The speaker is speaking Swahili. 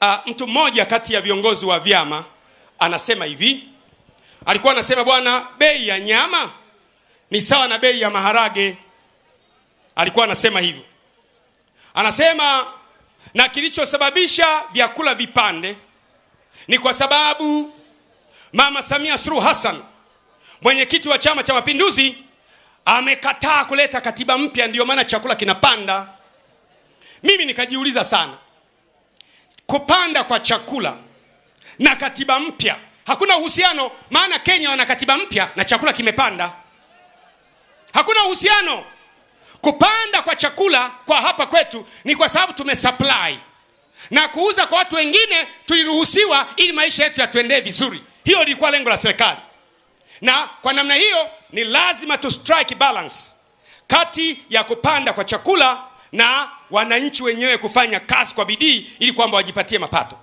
uh, mtu mmoja kati ya viongozi wa vyama anasema hivi. Alikuwa anasema bwana bei ya nyama ni sawa na bei ya maharage. Alikuwa anasema hivyo. Anasema na kilichosababisha vyakula vipande ni kwa sababu mama samia suluhu hassan mwenyekiti wa chama cha mapinduzi amekataa kuleta katiba mpya ndiyo maana chakula kinapanda. Mimi nikajiuliza sana kupanda kwa chakula na katiba mpya. Hakuna uhusiano maana kenya wana katiba mpya na chakula kimepanda. Hakuna uhusiano. Kupanda kwa chakula kwa hapa kwetu ni kwa sababu tumesupply na kuuza kwa watu wengine tuliruhusiwa ili maisha yetu yatuendee vizuri. Hiyo lilikuwa lengo la serikali. Na kwa namna hiyo ni lazima tu strike balance kati ya kupanda kwa chakula na wananchi wenyewe kufanya kazi kwa bidii ili kwamba wajipatie mapato